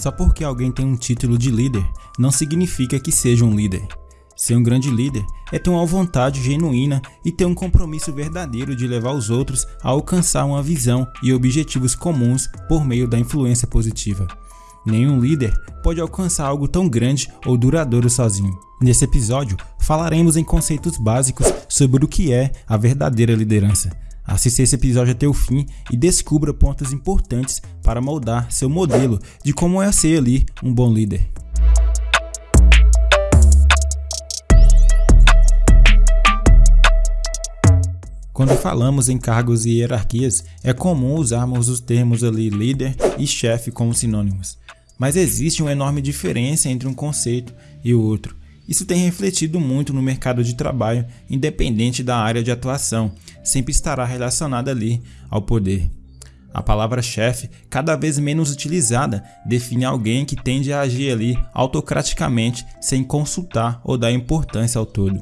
Só porque alguém tem um título de líder, não significa que seja um líder. Ser um grande líder é ter uma vontade genuína e ter um compromisso verdadeiro de levar os outros a alcançar uma visão e objetivos comuns por meio da influência positiva. Nenhum líder pode alcançar algo tão grande ou duradouro sozinho. Nesse episódio, falaremos em conceitos básicos sobre o que é a verdadeira liderança. Assista esse episódio até o fim e descubra pontos importantes para moldar seu modelo de como é ser ali um bom líder. Quando falamos em cargos e hierarquias, é comum usarmos os termos ali líder e chefe como sinônimos. Mas existe uma enorme diferença entre um conceito e o outro. Isso tem refletido muito no mercado de trabalho, independente da área de atuação, sempre estará relacionada ali ao poder. A palavra chefe, cada vez menos utilizada, define alguém que tende a agir ali autocraticamente, sem consultar ou dar importância ao todo,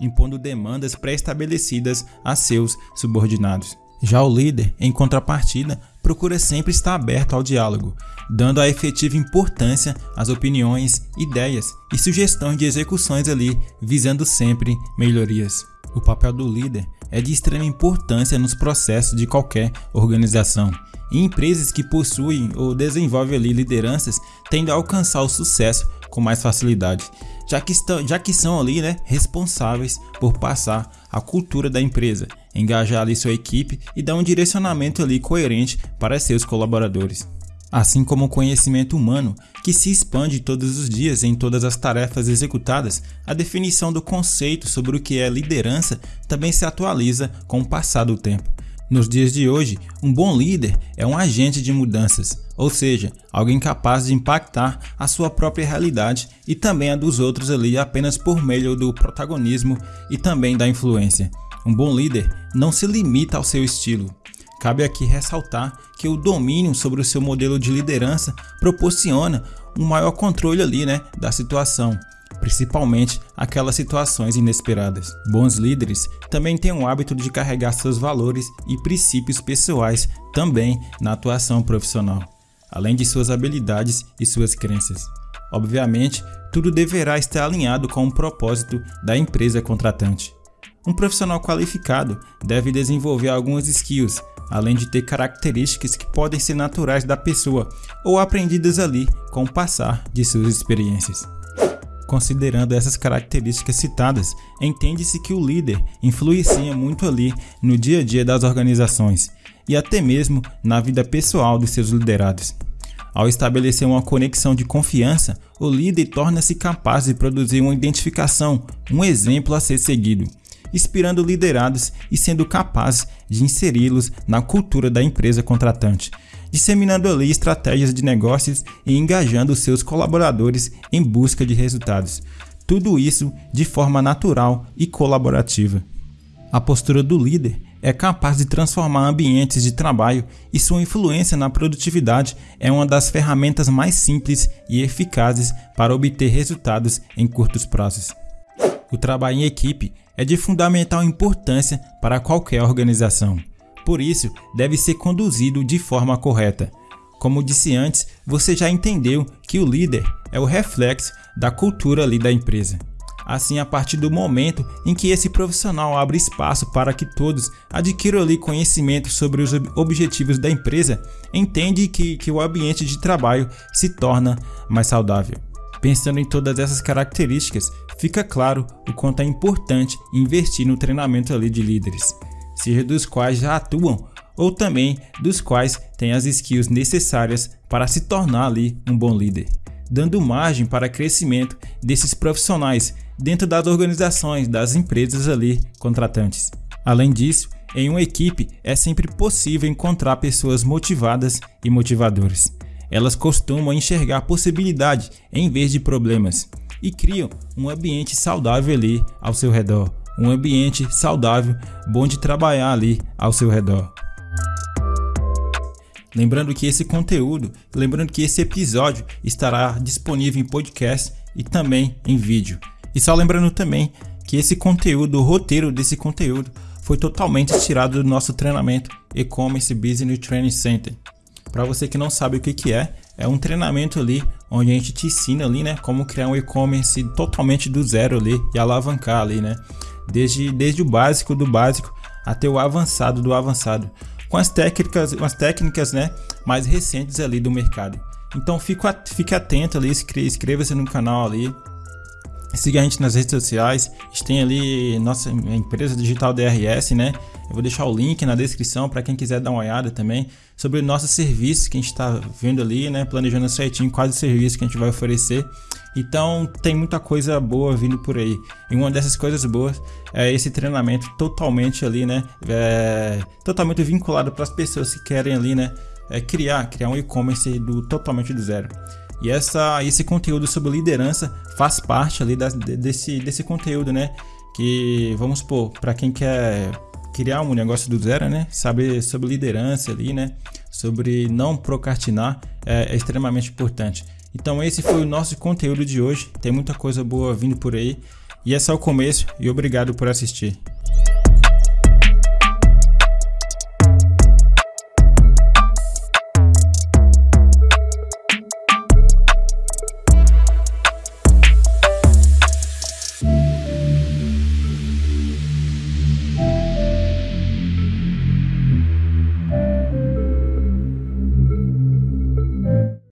impondo demandas pré-estabelecidas a seus subordinados. Já o líder, em contrapartida, procura sempre estar aberto ao diálogo, dando a efetiva importância às opiniões, ideias e sugestões de execuções ali, visando sempre melhorias. O papel do líder é de extrema importância nos processos de qualquer organização. E empresas que possuem ou desenvolvem ali lideranças tendem a alcançar o sucesso com mais facilidade, já que, estão, já que são ali né, responsáveis por passar a cultura da empresa, engajar ali sua equipe e dar um direcionamento ali coerente para seus colaboradores. Assim como o conhecimento humano, que se expande todos os dias em todas as tarefas executadas, a definição do conceito sobre o que é liderança também se atualiza com o passar do tempo. Nos dias de hoje, um bom líder é um agente de mudanças, ou seja, alguém capaz de impactar a sua própria realidade e também a dos outros ali apenas por meio do protagonismo e também da influência. Um bom líder não se limita ao seu estilo. Cabe aqui ressaltar que o domínio sobre o seu modelo de liderança proporciona um maior controle ali, né, da situação, principalmente aquelas situações inesperadas. Bons líderes também têm o hábito de carregar seus valores e princípios pessoais também na atuação profissional, além de suas habilidades e suas crenças. Obviamente, tudo deverá estar alinhado com o propósito da empresa contratante. Um profissional qualificado deve desenvolver algumas skills, além de ter características que podem ser naturais da pessoa ou aprendidas ali com o passar de suas experiências. Considerando essas características citadas, entende-se que o líder influencia muito ali no dia a dia das organizações e até mesmo na vida pessoal dos seus liderados. Ao estabelecer uma conexão de confiança, o líder torna-se capaz de produzir uma identificação, um exemplo a ser seguido, inspirando liderados e sendo capaz de inseri-los na cultura da empresa contratante, disseminando ali estratégias de negócios e engajando seus colaboradores em busca de resultados. Tudo isso de forma natural e colaborativa. A postura do líder é capaz de transformar ambientes de trabalho e sua influência na produtividade é uma das ferramentas mais simples e eficazes para obter resultados em curtos prazos. O trabalho em equipe é de fundamental importância para qualquer organização. Por isso, deve ser conduzido de forma correta. Como disse antes, você já entendeu que o líder é o reflexo da cultura ali da empresa. Assim, a partir do momento em que esse profissional abre espaço para que todos adquiram ali conhecimento sobre os objetivos da empresa, entende que, que o ambiente de trabalho se torna mais saudável. Pensando em todas essas características, fica claro o quanto é importante investir no treinamento ali de líderes, seja dos quais já atuam ou também dos quais têm as skills necessárias para se tornar ali um bom líder, dando margem para crescimento desses profissionais dentro das organizações das empresas ali contratantes. Além disso, em uma equipe é sempre possível encontrar pessoas motivadas e motivadoras. Elas costumam enxergar possibilidade em vez de problemas e criam um ambiente saudável ali ao seu redor, um ambiente saudável, bom de trabalhar ali ao seu redor. Lembrando que esse conteúdo, lembrando que esse episódio estará disponível em podcast e também em vídeo. E só lembrando também que esse conteúdo, o roteiro desse conteúdo, foi totalmente tirado do nosso treinamento E-Commerce Business Training Center. Para você que não sabe o que, que é, é um treinamento ali onde a gente te ensina ali, né, como criar um e-commerce totalmente do zero ali e alavancar ali, né? Desde, desde o básico do básico até o avançado do avançado, com as técnicas, as técnicas, né, mais recentes ali do mercado. Então fique, fique atento ali, inscreva-se no canal ali, Siga a gente nas redes sociais. A gente tem ali nossa empresa digital DRS, né? Eu vou deixar o link na descrição para quem quiser dar uma olhada também sobre nossos serviços que a gente está vendo ali, né? Planejando certinho quais os serviços que a gente vai oferecer. Então tem muita coisa boa vindo por aí. E uma dessas coisas boas é esse treinamento totalmente ali, né? É, totalmente vinculado para as pessoas que querem ali, né? É criar, criar um e-commerce do totalmente do zero. E essa, esse conteúdo sobre liderança faz parte ali da, desse, desse conteúdo, né? Que, vamos supor, para quem quer criar um negócio do zero, né? Saber sobre liderança ali, né? Sobre não procrastinar é, é extremamente importante. Então esse foi o nosso conteúdo de hoje. Tem muita coisa boa vindo por aí. E é só o começo e obrigado por assistir.